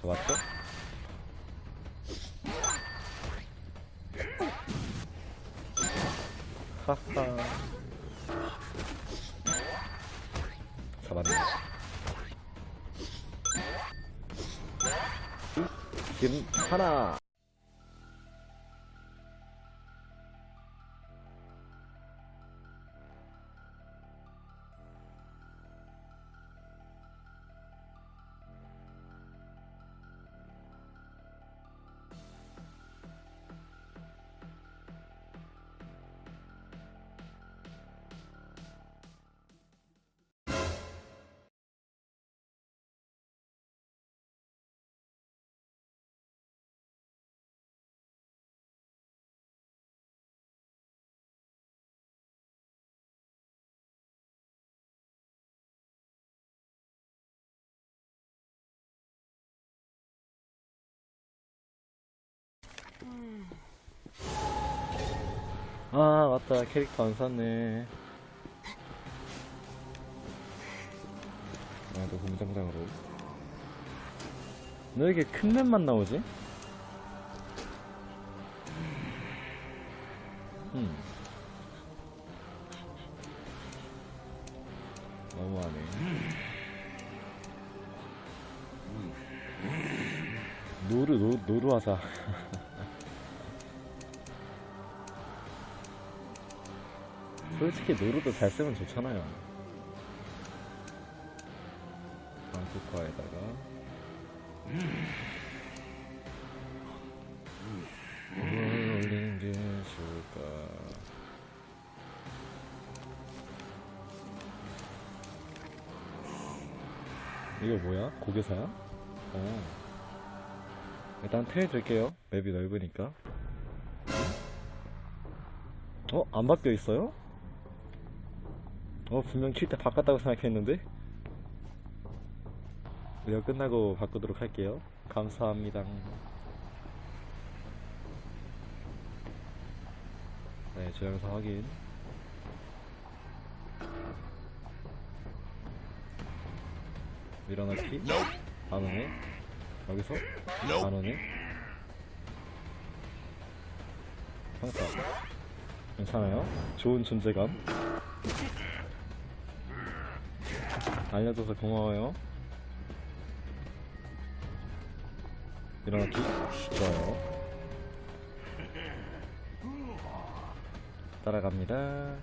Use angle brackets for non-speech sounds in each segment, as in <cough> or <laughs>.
잡았죠? 하하. 잡았네. 지금 하나 아 맞다. 캐릭터 안 샀네. 아또 공장장으로. 왜 이렇게 큰 맵만 나오지? 음 너무하네. 노루 노, 노루하자 <laughs> 솔직히 노루도 잘 쓰면 좋잖아요. 방쿠커에다가 뭘 올린 게 좋을까? 이거 뭐야? 고개사야? 어. 일단 테일 들게요. 맵이 넓으니까. 어? 안 바뀌어 있어요? 어 분명 킬때 바꿨다고 생각했는데? 이거 끝나고 바꾸도록 할게요. 감사합니다. 네 조영상 확인. 밀어넣기. 안 오네. 여기서? 안 오네. 항상 괜찮아요. 좋은 존재감 알려줘서 고마워요. 일어나기 좋아요. 따라갑니다.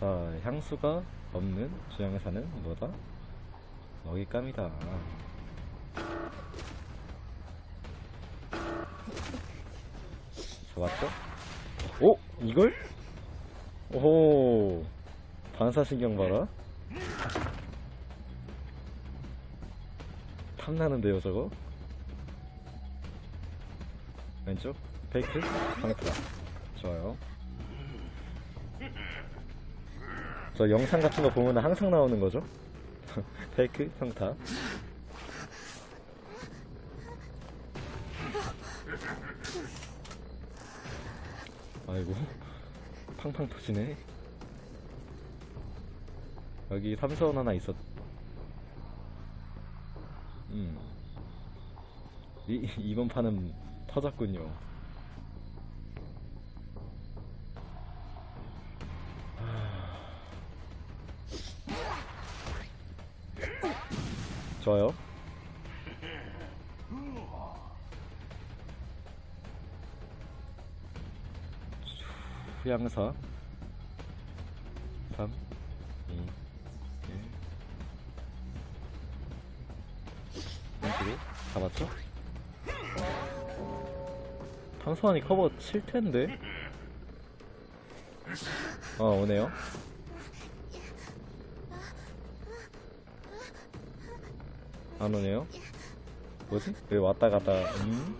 자, 향수가 없는 주양에 사는 뭐다? 먹잇감이다. 잡았죠? 오! 이걸? 오호 반사신경 봐라. 탐나는데요 저거? 왼쪽? 페이크 방타 좋아요. 저 영상 같은 거 보면 항상 나오는 거죠? <laughs> 페이크 평타 아이고. 팡팡 터지네 여기 삼사원 하나 있었 음. 이, 이번 판은 터졌군요. 하... 좋아요. 후양사 왼쪽에 잡았죠? 방수환이 커버 칠 텐데 어 오네요 안 오네요 뭐지? 왜 왔다 갔다 음?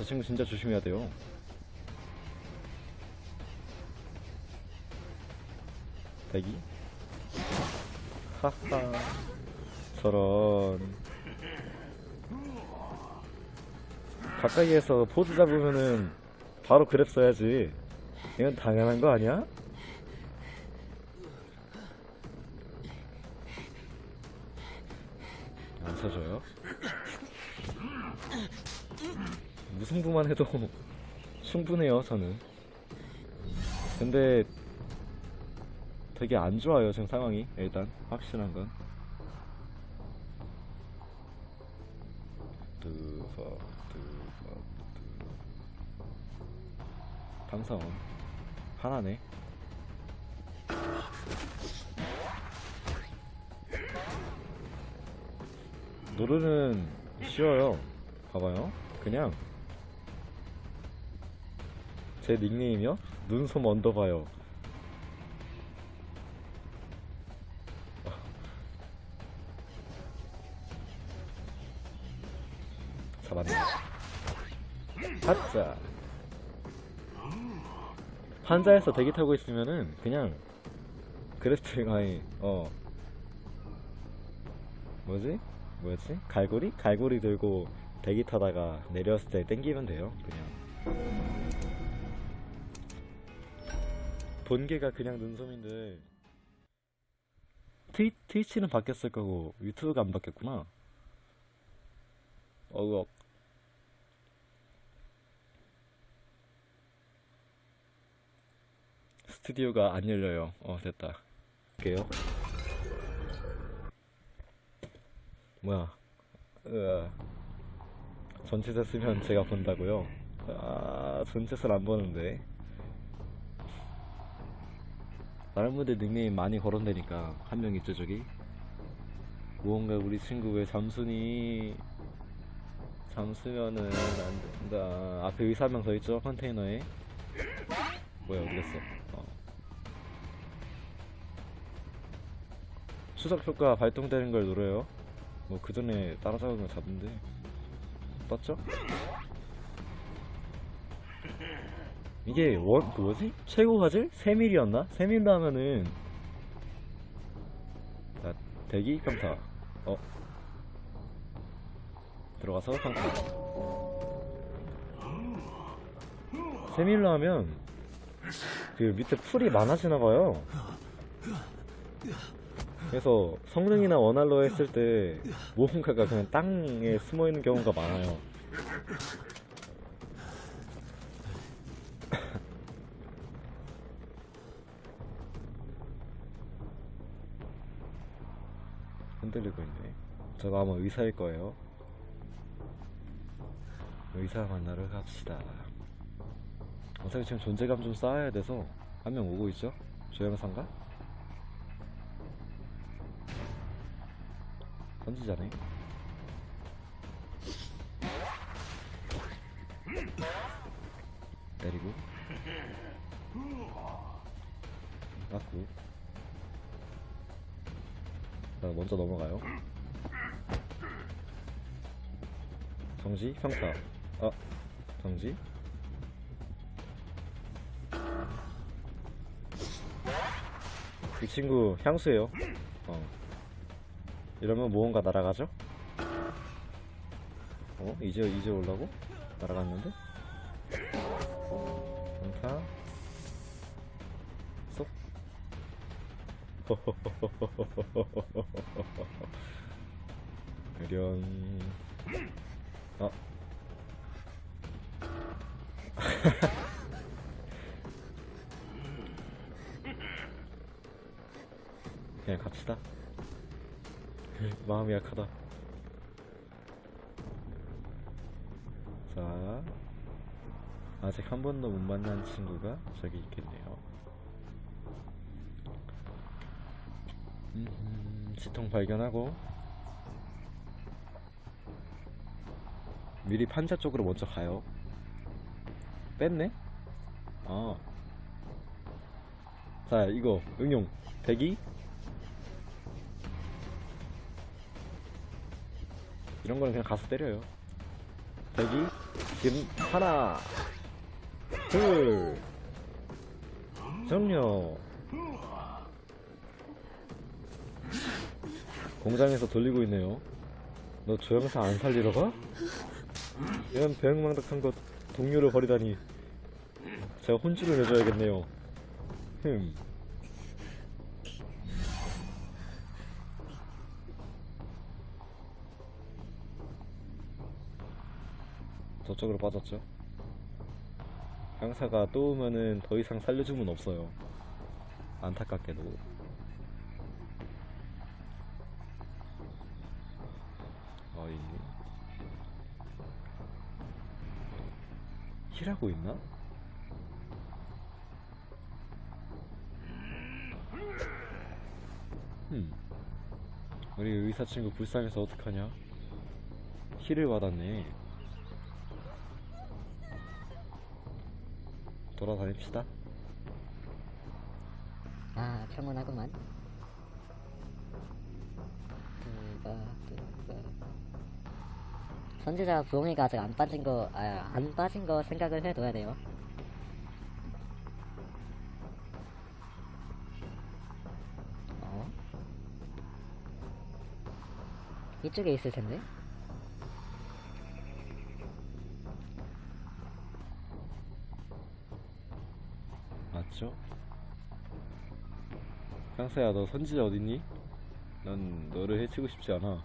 저 친구 진짜 조심해야 돼요. 대기. 하하. 저런. 가까이에서 포즈 잡으면은 바로 그랩 써야지. 이건 당연한 거 아니야? 안 쳐줘요? 무승부만 해도 <laughs> 충분해요, 저는. 근데 되게 안 좋아요, 지금 상황이. 일단 확실한 건. 두석 방사원 하나네. 노르는 쉬워요. 봐봐요. 그냥 제 닉네임이요? 눈솜 언더바요. 잡았네. 가자. 환자에서 대기 타고 있으면은 그냥 그래프트 아니 어 뭐지? 뭐였지? 갈고리? 갈고리 들고 대기 타다가 내렸을 때 땡기면 돼요. 그냥. 본계가 그냥 눈솜인데 트위, 트위치는 바뀌었을 거고 유튜브가 안 바뀌었구나. 어우 스튜디오가 안 열려요. 어 됐다. 할게요. 뭐야? 으아. 전체세 쓰면 제가 본다고요? 아 전체세를 안 보는데. 다른 분들 닉네임 많이 거론되니까 한 명 있죠 저기. 무언가 우리 친구 왜 잠수니? 잠수면은 안 된다. 앞에 의사 한명더 있죠 컨테이너에. 뭐야 어디 갔어? 어. 추적 효과 발동되는 걸 노려요. 뭐 그 전에 따라잡은 거 잡은데 떴죠? 이게 원, 그 뭐지? 최고 화질? 3mm였나? 3mm 하면은 자, 대기 평타 어 들어가서 평타 3mm 하면 그 밑에 풀이 많아지나봐요 그래서 성능이나 원활로 했을 때 무언가가 그냥 땅에 숨어있는 경우가 많아요 흔들리고 있네. 저거 아마 의사일 거예요. 의사 만나러 갑시다. 어차피 지금 존재감 좀 쌓아야 돼서 한 명 오고 있죠? 조영상가? 선지자네. 때리고. <laughs> 맞고 자 먼저 넘어가요 정지 평타 아 정지 이 친구 향수예요 어 이러면 무언가 날아가죠? 어? 이제 이제 올라고? 날아갔는데? 평타 <laughs> 의련. 아. <laughs> 그냥 갑시다. <laughs> 마음이 약하다. 자. 아직 한 번도 못 만난 친구가 저기 있겠네요 음, 지통 발견하고 미리 판자 쪽으로 먼저 가요 뺐네? 아. 자, 이거, 응용. 대기. 이런 거는 그냥 가서 때려요. 대기. 지금, 하나, 둘, 정려. 공장에서 돌리고 있네요. 너 조영사 안 살리러 가? 이런 배영망덕한 것 동료를 버리다니. 제가 혼쭐을 내줘야겠네요. 흠. 저쪽으로 빠졌죠? 강사가 또 오면은 더 이상 살려주면 없어요. 안타깝게도 어이 힐하고 있나? 음 우리 의사 친구 불쌍해서 어떡하냐 힐을 받았네 돌아다닙시다 아, 평온하구만. 뚜바, 뚜바. 선지자 부엉이가 아직 안 빠진 거, 아, 안 빠진 거 생각을 해둬야 돼요. 어? 이쪽에 있을 텐데? 맞죠? 강사야 너 선지자 어딨니? 난 너를 해치고 싶지 않아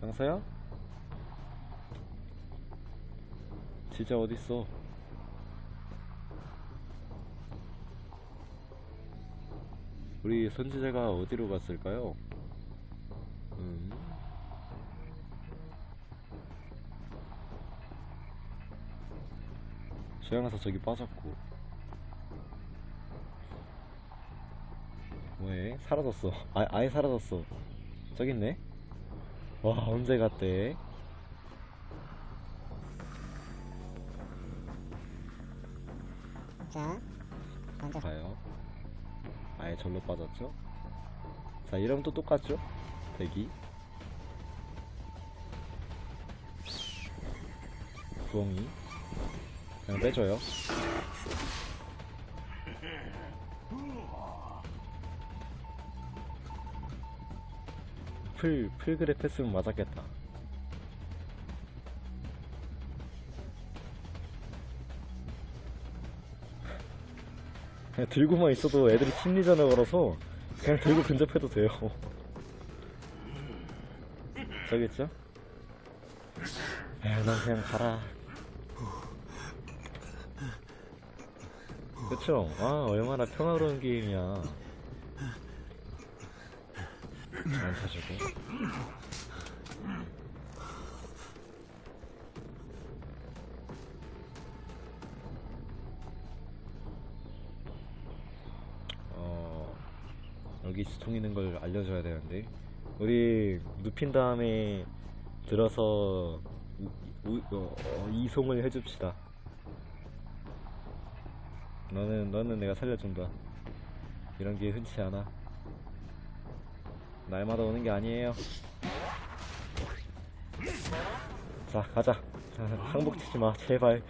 강사야? 진짜 어딨어? 우리 선지자가 어디로 갔을까요? 음. 수양사 저기 빠졌고 왜 사라졌어 아, 아예 사라졌어 저기 있네 와 언제 갔대? 자, 먼저 가요. 아예 절로 빠졌죠? 자 이러면 또 똑같죠? 대기. 부엉이. 그냥 빼줘요 플, 플grab 했으면 맞았겠다 그냥 들고만 있어도 애들이 심리전을 걸어서 그냥 들고 근접해도 돼요 저기 있죠? 에휴 넌 그냥 가라 그쵸? 아 얼마나 평화로운 게임이야 안 타주고. 어 여기 지통 있는 걸 알려줘야 되는데. 우리 눕힌 다음에 들어서 우, 우, 어, 어, 이송을 해줍시다. 너는 너는 내가 살려준다. 이런 게 흔치 않아 날마다 오는 게 아니에요. 자 가자. 자, 항복 치지 마. 제발.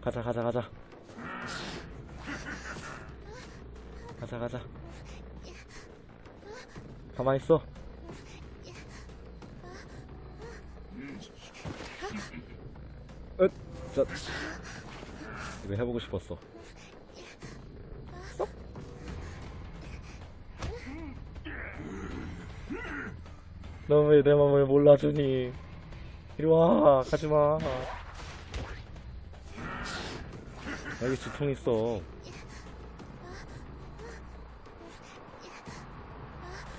가자 가자 가자. 가자 가자. 가만 있어. 으, 자, 이거 해보고 싶었어. 너왜내 맘을 몰라주니? 이리 와, 가지 마. 여기 지통 있어.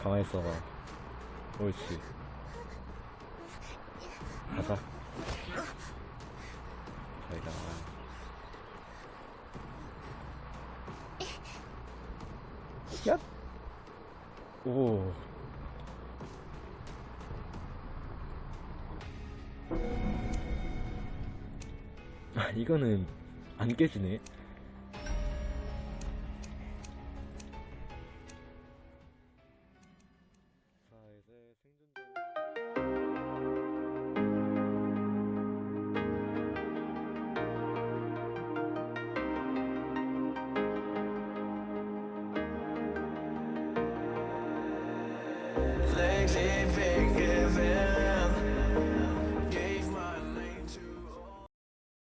가만히 있어봐. 옳지. 가자. 저희가 얍! 오. 이거는 안 깨지네.